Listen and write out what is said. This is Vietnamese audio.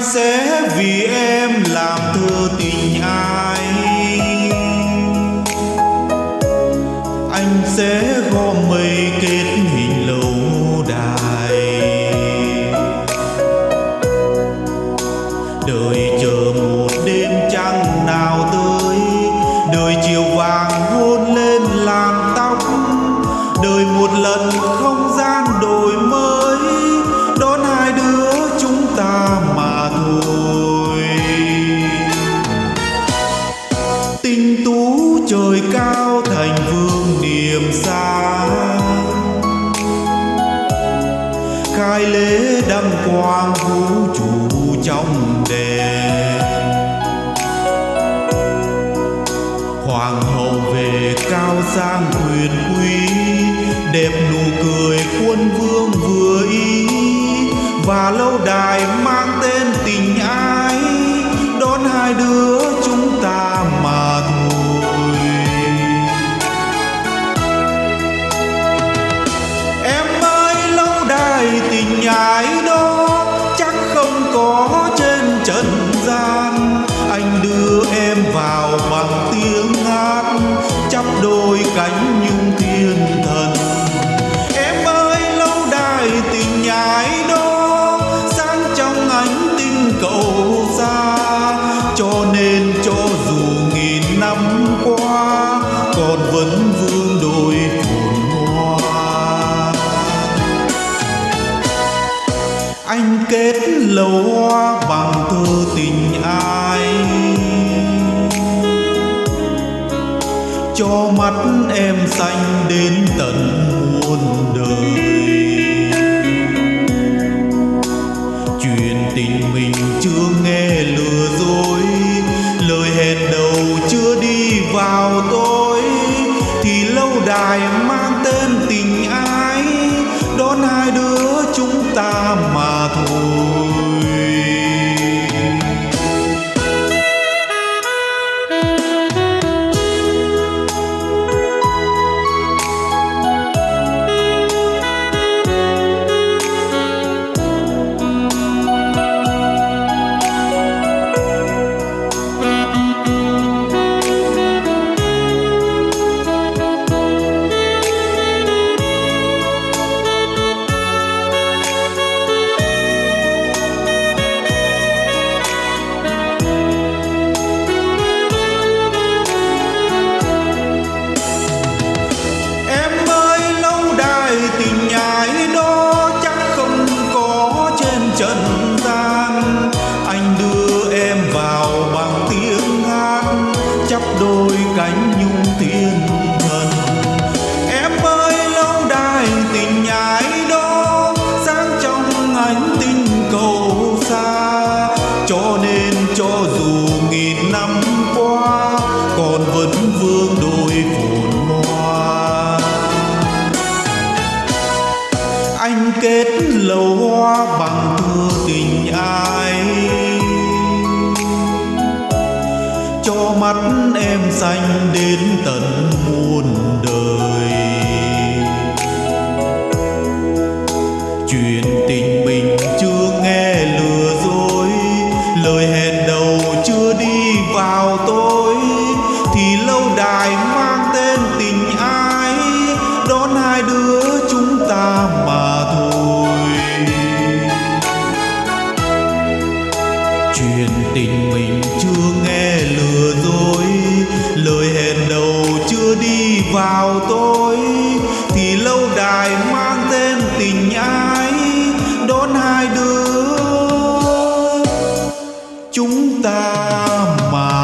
anh sẽ vì em làm thơ tình ai. Anh sẽ gom mây kết sang quyền quý, đẹp nụ cười quân vương vừa ý. Và lâu đài mang tên tình ái, đón hai đứa chúng ta mà thôi. Em ơi, lâu đài tình ái đó, chắc không có trên trần gian. Cánh nhung thiên thần. Em ơi, lâu đài tình nhái đó, sáng trong ánh tinh cầu xa. Cho nên cho dù nghìn năm qua, còn vẫn vương đôi phồn hoa. Anh kết lầu hoa bằng thơ tình ai? Cho mắt em xanh đến tận muôn đời. Chuyện tình mình chưa nghe lừa dối, lời hẹn đầu chưa đi vào tối. Thì lâu đài mang tên tình ái, đón hai đứa chúng ta mà thôi. Trần gian. Anh đưa em vào bằng tiếng hát chắp đôi cánh nhung thiên thần. Em ơi, lâu đài tình nhái đó, sáng trong ánh tinh cầu xa. Cho nên cho dù nghìn năm qua, còn vẫn vương kết lầu hoa bằng thơ tình ai. Cho mắt em xanh đến tận đi vào tôi, thì lâu đài mang tên tình ái, đón hai đứa. Chúng ta mà